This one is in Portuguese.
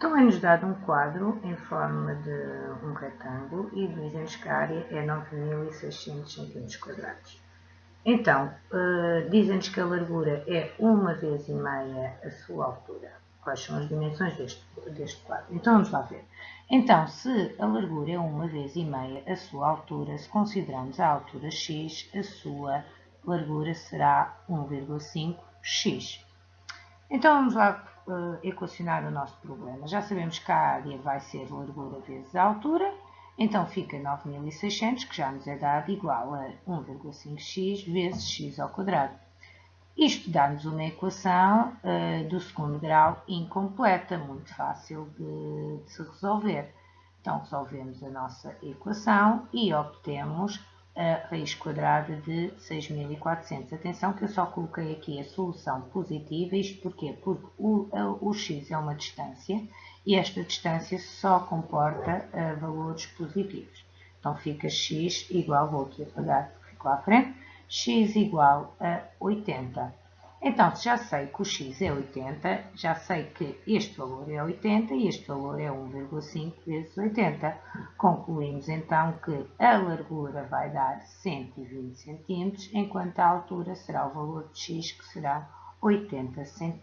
Então é-nos dado um quadro em forma de um retângulo e dizem-nos que a área é 9.600 cm Então, uh, dizem-nos que a largura é uma vez e meia a sua altura. Quais são as dimensões deste, deste quadro? Então vamos lá ver. Então, se a largura é uma vez e meia a sua altura, se consideramos a altura x, a sua largura será 1,5x. Então vamos lá uh, equacionar o nosso problema. Já sabemos que a área vai ser largura vezes a altura, então fica 9600, que já nos é dado, igual a 1,5x vezes x ao quadrado. Isto dá-nos uma equação uh, do segundo grau incompleta, muito fácil de, de se resolver. Então, resolvemos a nossa equação e obtemos a raiz quadrada de 6.400. Atenção que eu só coloquei aqui a solução positiva, isto porquê? Porque o, o x é uma distância e esta distância só comporta uh, valores positivos. Então fica x igual, vou aqui apagar, fico lá à frente, x igual a 80. Então, se já sei que o x é 80, já sei que este valor é 80 e este valor é 1,5 vezes 80. Concluímos então que a largura vai dar 120 cm, enquanto a altura será o valor de x, que será 80 cm.